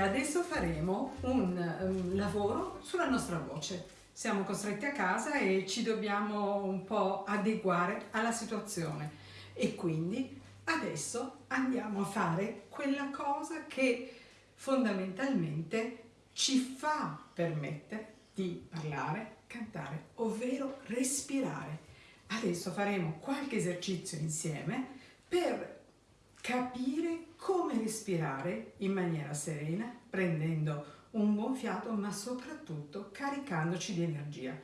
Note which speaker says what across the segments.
Speaker 1: adesso faremo un, un lavoro sulla nostra voce. Siamo costretti a casa e ci dobbiamo un po' adeguare alla situazione e quindi adesso andiamo a fare quella cosa che fondamentalmente ci fa permettere di parlare, cantare, ovvero respirare. Adesso faremo qualche esercizio insieme per capire come respirare in maniera serena, prendendo un buon fiato, ma soprattutto caricandoci di energia.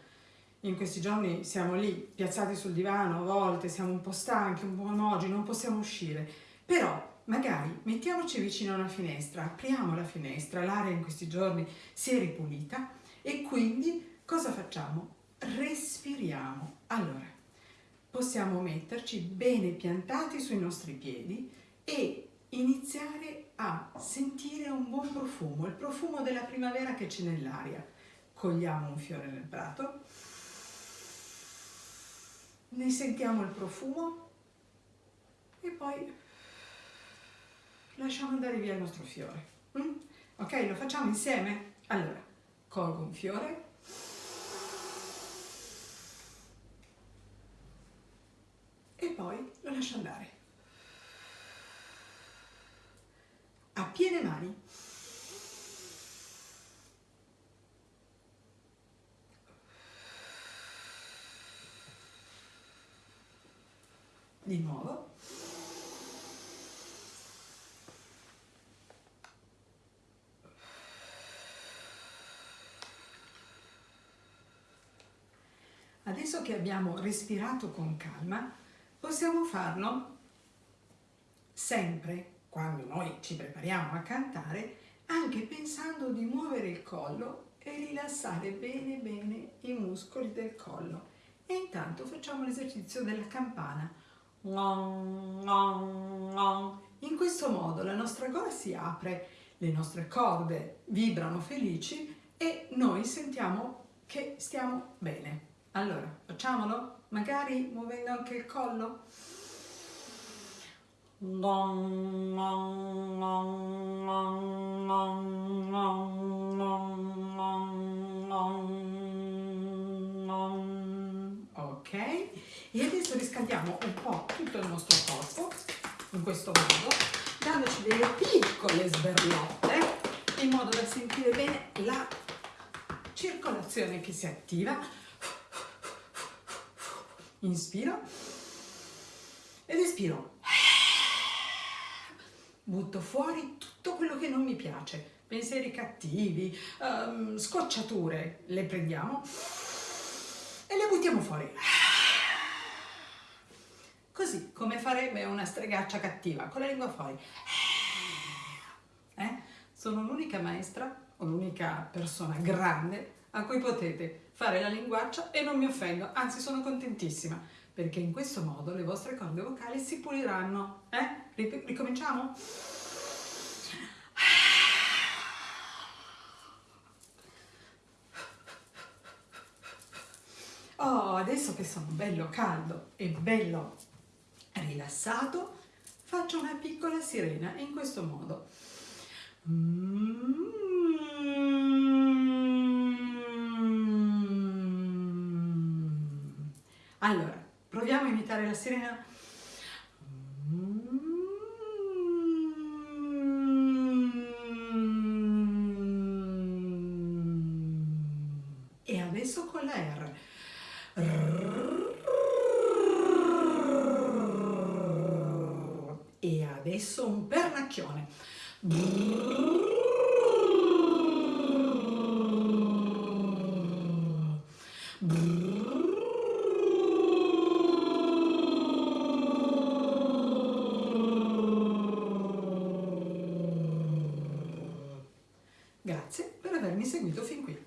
Speaker 1: In questi giorni siamo lì, piazzati sul divano, a volte siamo un po' stanchi, un po' oggi, non possiamo uscire, però magari mettiamoci vicino a una finestra, apriamo la finestra, l'aria in questi giorni si è ripulita e quindi cosa facciamo? Respiriamo. Allora, possiamo metterci bene piantati sui nostri piedi e iniziare a sentire un buon profumo, il profumo della primavera che c'è nell'aria. Cogliamo un fiore nel prato, ne sentiamo il profumo e poi lasciamo andare via il nostro fiore. Mm? Ok, lo facciamo insieme? Allora, colgo un fiore, e poi lo lascio andare. A piene mani. Di nuovo. Adesso che abbiamo respirato con calma, possiamo farlo sempre quando noi ci prepariamo a cantare, anche pensando di muovere il collo e rilassare bene bene i muscoli del collo. E intanto facciamo l'esercizio della campana. In questo modo la nostra gola si apre, le nostre corde vibrano felici e noi sentiamo che stiamo bene. Allora, facciamolo? Magari muovendo anche il collo? Ok, e adesso riscaldiamo un po' tutto il nostro corpo in questo modo, dandoci delle piccole sberlotte in modo da sentire bene la circolazione che si attiva inspiro ed espiro. Butto fuori tutto quello che non mi piace, pensieri cattivi, um, scocciature, le prendiamo e le buttiamo fuori. Così, come farebbe una stregaccia cattiva, con la lingua fuori. Eh? Sono l'unica maestra o l'unica persona grande a cui potete fare la linguaccia e non mi offendo, anzi sono contentissima, perché in questo modo le vostre corde vocali si puliranno. Eh? Ricominciamo? Oh, adesso che sono bello caldo e bello rilassato, faccio una piccola sirena in questo modo. Mm. Allora, proviamo a imitare la sirena. Adesso con la R. E adesso un pernacchione. Grazie per avermi seguito fin qui.